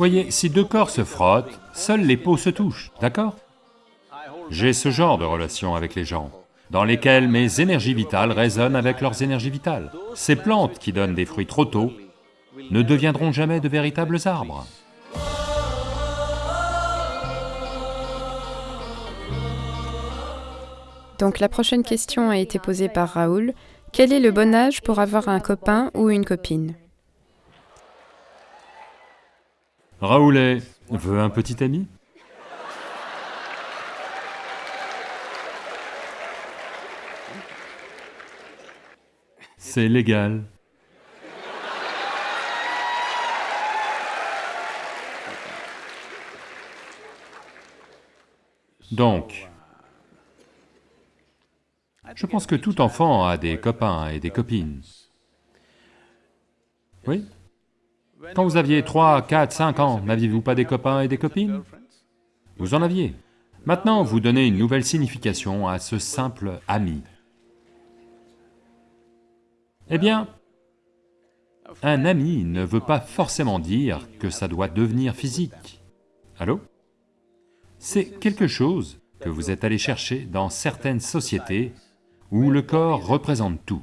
Voyez, si deux corps se frottent, seules les peaux se touchent, d'accord? J'ai ce genre de relation avec les gens, dans lesquelles mes énergies vitales résonnent avec leurs énergies vitales. Ces plantes qui donnent des fruits trop tôt ne deviendront jamais de véritables arbres. Donc la prochaine question a été posée par Raoul. Quel est le bon âge pour avoir un copain ou une copine? Raoulet veut un petit ami? C'est légal. Donc, je pense que tout enfant a des copains et des copines. Oui? Quand vous aviez 3, 4, 5 ans, n'aviez-vous pas des copains et des copines? Vous en aviez. Maintenant, vous donnez une nouvelle signification à ce simple ami. Eh bien, un ami ne veut pas forcément dire que ça doit devenir physique. Allô? C'est quelque chose que vous êtes allé chercher dans certaines sociétés où le corps représente tout.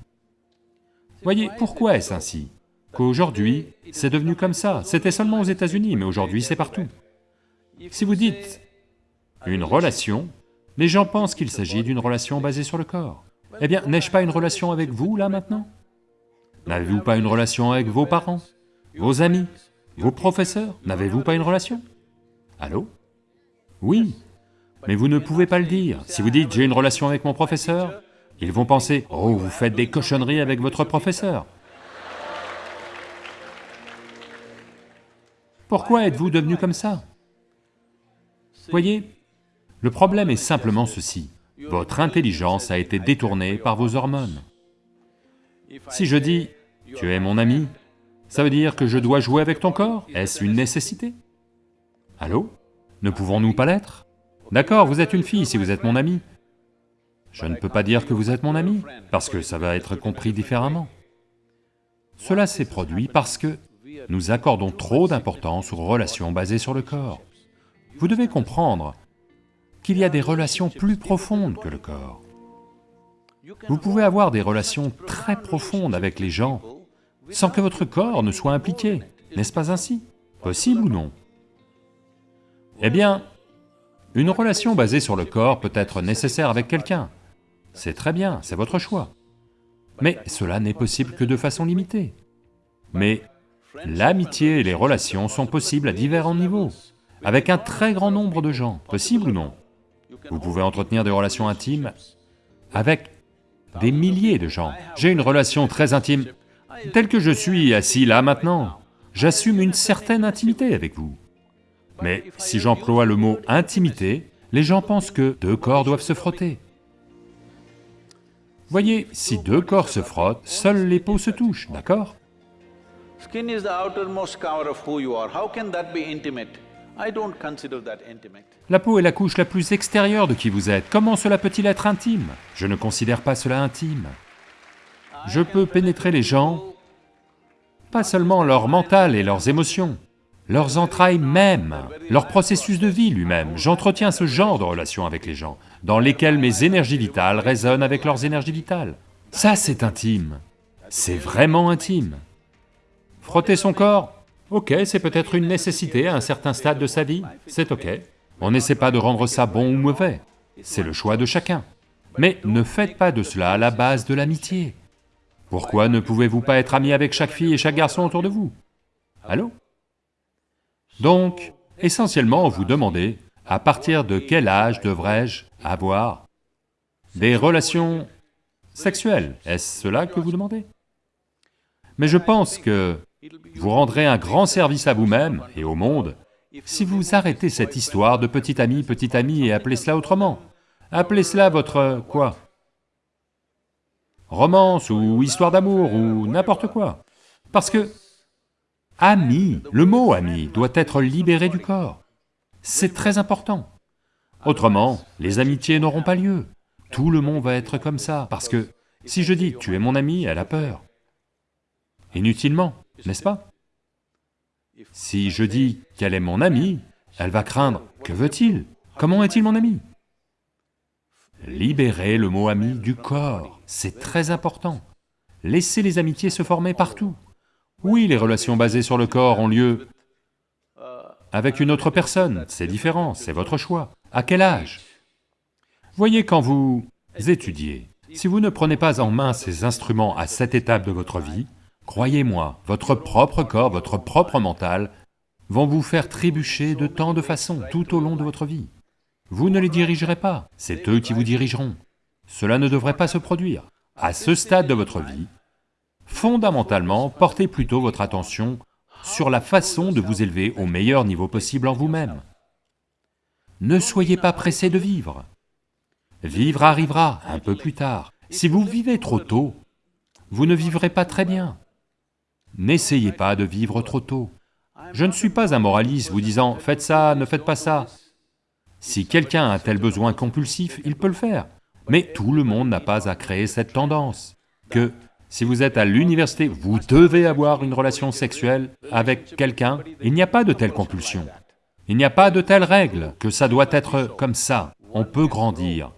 Voyez, pourquoi est-ce ainsi? Qu'aujourd'hui, c'est devenu comme ça, c'était seulement aux États-Unis, mais aujourd'hui c'est partout. Si vous dites une relation, les gens pensent qu'il s'agit d'une relation basée sur le corps. Eh bien, n'ai-je pas une relation avec vous, là, maintenant? N'avez-vous pas une relation avec vos parents, vos amis, vos professeurs? N'avez-vous pas une relation? Allô? Oui, mais vous ne pouvez pas le dire. Si vous dites « j'ai une relation avec mon professeur », ils vont penser « oh, vous faites des cochonneries avec votre professeur ». Pourquoi êtes-vous devenu comme ça? Voyez, le problème est simplement ceci, votre intelligence a été détournée par vos hormones. Si je dis « tu es mon ami », ça veut dire que je dois jouer avec ton corps? Est-ce une nécessité? Allô? Ne pouvons-nous pas l'être? D'accord, vous êtes une fille si vous êtes mon ami, je ne peux pas dire que vous êtes mon ami, parce que ça va être compris différemment. Cela s'est produit parce que nous accordons trop d'importance aux relations basées sur le corps. Vous devez comprendre qu'il y a des relations plus profondes que le corps. Vous pouvez avoir des relations très profondes avec les gens sans que votre corps ne soit impliqué, n'est-ce pas ainsi? Possible ou non? Eh bien, une relation basée sur le corps peut être nécessaire avec quelqu'un, c'est très bien, c'est votre choix. Mais cela n'est possible que de façon limitée. Mais l'amitié et les relations sont possibles à divers niveaux, avec un très grand nombre de gens, possible ou non Vous pouvez entretenir des relations intimes avec des milliers de gens. J'ai une relation très intime, telle que je suis assis là maintenant, j'assume une certaine intimité avec vous. Mais si j'emploie le mot intimité, les gens pensent que deux corps doivent se frotter. Voyez, si deux corps se frottent, seules les peaux se touchent, d'accord? La peau est la couche la plus extérieure de qui vous êtes, comment cela peut-il être intime? Je ne considère pas cela intime. Je peux pénétrer les gens, pas seulement leur mental et leurs émotions, leurs entrailles même, leur processus de vie lui-même. J'entretiens ce genre de relation avec les gens, dans lesquelles mes énergies vitales résonnent avec leurs énergies vitales. Ça, c'est intime. C'est vraiment intime. Frotter son corps, ok, c'est peut-être une nécessité à un certain stade de sa vie, c'est ok. On n'essaie pas de rendre ça bon ou mauvais, c'est le choix de chacun. Mais ne faites pas de cela la base de l'amitié. Pourquoi ne pouvez-vous pas être ami avec chaque fille et chaque garçon autour de vous? Allô? Donc, essentiellement, vous demandez, à partir de quel âge devrais-je avoir des relations sexuelles? Est-ce cela que vous demandez? Mais je pense que vous rendrez un grand service à vous-même et au monde si vous arrêtez cette histoire de petit ami, petit ami et appelez cela autrement. Appelez cela votre... quoi? Romance ou histoire d'amour ou n'importe quoi. Parce que Ami, le mot ami doit être libéré du corps. C'est très important. Autrement, les amitiés n'auront pas lieu. Tout le monde va être comme ça, parce que si je dis « tu es mon ami », elle a peur. Inutilement, n'est-ce pas? Si je dis qu'elle est mon amie, elle va craindre, que veut-il? Comment est-il mon ami? Libérez le mot ami du corps, c'est très important. Laissez les amitiés se former partout. Oui, les relations basées sur le corps ont lieu avec une autre personne, c'est différent, c'est votre choix. À quel âge? Voyez, quand vous étudiez, si vous ne prenez pas en main ces instruments à cette étape de votre vie, croyez-moi, votre propre corps, votre propre mental vont vous faire trébucher de tant de façons tout au long de votre vie. Vous ne les dirigerez pas, c'est eux qui vous dirigeront. Cela ne devrait pas se produire. À ce stade de votre vie, fondamentalement, portez plutôt votre attention sur la façon de vous élever au meilleur niveau possible en vous-même. Ne soyez pas pressé de vivre. Vivre arrivera un peu plus tard. Si vous vivez trop tôt, vous ne vivrez pas très bien. N'essayez pas de vivre trop tôt. Je ne suis pas un moraliste vous disant « faites ça, ne faites pas ça ». Si quelqu'un a un tel besoin compulsif, il peut le faire. Mais tout le monde n'a pas à créer cette tendance, que si vous êtes à l'université, vous devez avoir une relation sexuelle avec quelqu'un, il n'y a pas de telle compulsion. Il n'y a pas de telle règle, que ça doit être comme ça, on peut grandir.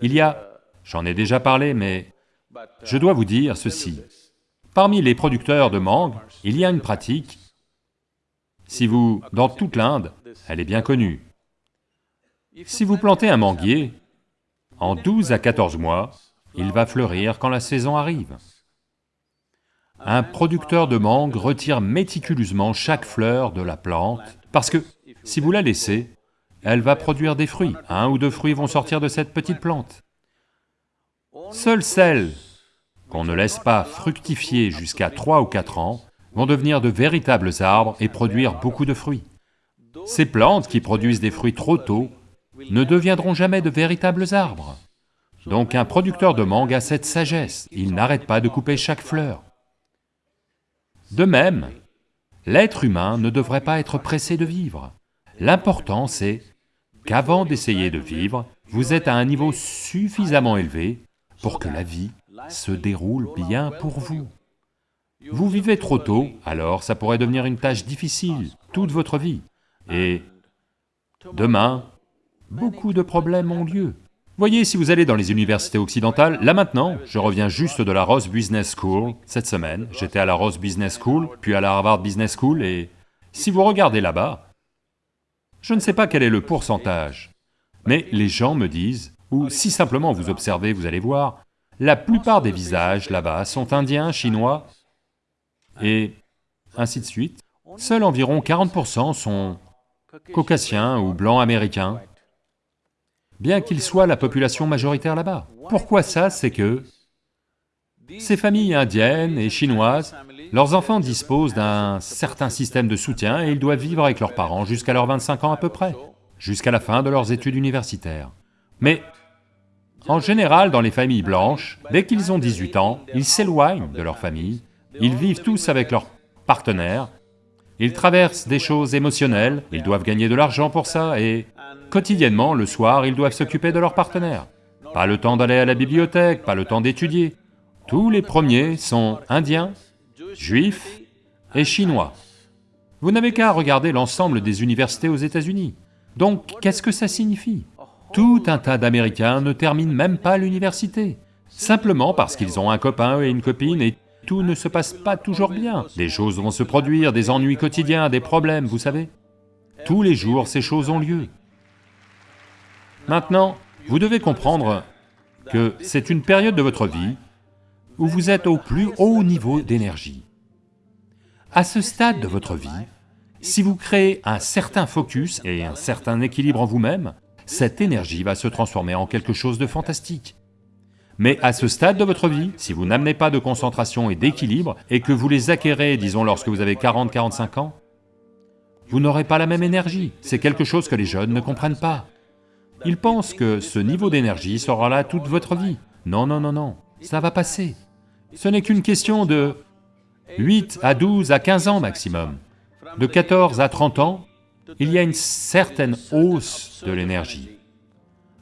Il y a, j'en ai déjà parlé, mais je dois vous dire ceci. Parmi les producteurs de mangue, il y a une pratique, si vous... dans toute l'Inde, elle est bien connue, si vous plantez un manguier, en 12 à 14 mois, il va fleurir quand la saison arrive. Un producteur de mangue retire méticuleusement chaque fleur de la plante, parce que si vous la laissez, elle va produire des fruits, un ou deux fruits vont sortir de cette petite plante. Seules celles qu'on ne laisse pas fructifier jusqu'à 3 ou 4 ans vont devenir de véritables arbres et produire beaucoup de fruits. Ces plantes qui produisent des fruits trop tôt ne deviendront jamais de véritables arbres. Donc un producteur de mangue a cette sagesse, il n'arrête pas de couper chaque fleur. De même, l'être humain ne devrait pas être pressé de vivre. L'important c'est qu'avant d'essayer de vivre, vous êtes à un niveau suffisamment élevé pour que la vie se déroule bien pour vous. Vous vivez trop tôt, alors ça pourrait devenir une tâche difficile toute votre vie. Et demain, beaucoup de problèmes ont lieu. Voyez, si vous allez dans les universités occidentales, là maintenant, je reviens juste de la Ross Business School cette semaine, j'étais à la Ross Business School, puis à la Harvard Business School, et si vous regardez là-bas, je ne sais pas quel est le pourcentage, mais les gens me disent, ou si simplement vous observez, vous allez voir, la plupart des visages là-bas sont indiens, chinois, et ainsi de suite. Seuls environ 40% sont caucasiens ou blancs américains, bien qu'ils soient la population majoritaire là-bas. Pourquoi ça? C'est que ces familles indiennes et chinoises, leurs enfants disposent d'un certain système de soutien et ils doivent vivre avec leurs parents jusqu'à leurs 25 ans à peu près, jusqu'à la fin de leurs études universitaires. Mais en général, dans les familles blanches, dès qu'ils ont 18 ans, ils s'éloignent de leur famille, ils vivent tous avec leurs partenaires, ils traversent des choses émotionnelles, ils doivent gagner de l'argent pour ça et quotidiennement, le soir, ils doivent s'occuper de leurs partenaires. Pas le temps d'aller à la bibliothèque, pas le temps d'étudier. Tous les premiers sont indiens, juifs et chinois. Vous n'avez qu'à regarder l'ensemble des universités aux États-Unis. Donc, qu'est-ce que ça signifie? Tout un tas d'Américains ne terminent même pas l'université, simplement parce qu'ils ont un copain et une copine et tout ne se passe pas toujours bien. Des choses vont se produire, des ennuis quotidiens, des problèmes, vous savez. Tous les jours, ces choses ont lieu. Maintenant, vous devez comprendre que c'est une période de votre vie où vous êtes au plus haut niveau d'énergie. À ce stade de votre vie, si vous créez un certain focus et un certain équilibre en vous-même, cette énergie va se transformer en quelque chose de fantastique. Mais à ce stade de votre vie, si vous n'amenez pas de concentration et d'équilibre, et que vous les acquérez, disons, lorsque vous avez 40-45 ans, vous n'aurez pas la même énergie, c'est quelque chose que les jeunes ne comprennent pas. Ils pensent que ce niveau d'énergie sera là toute votre vie. Non, non, non, non, ça va passer. Ce n'est qu'une question de 8 à 12 à 15 ans maximum. De 14 à 30 ans, il y a une certaine hausse de l'énergie.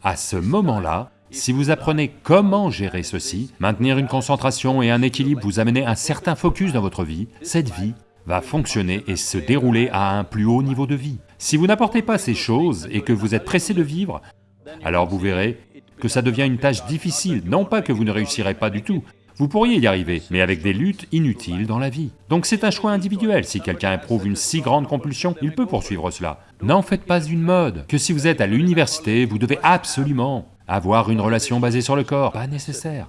À ce moment-là, si vous apprenez comment gérer ceci, maintenir une concentration et un équilibre, vous amenez un certain focus dans votre vie, cette vie va fonctionner et se dérouler à un plus haut niveau de vie. Si vous n'apportez pas ces choses et que vous êtes pressé de vivre, alors vous verrez que ça devient une tâche difficile, non pas que vous ne réussirez pas du tout, vous pourriez y arriver, mais avec des luttes inutiles dans la vie. Donc c'est un choix individuel, si quelqu'un éprouve une si grande compulsion, il peut poursuivre cela. N'en faites pas une mode, que si vous êtes à l'université, vous devez absolument avoir une relation basée sur le corps, pas nécessaire.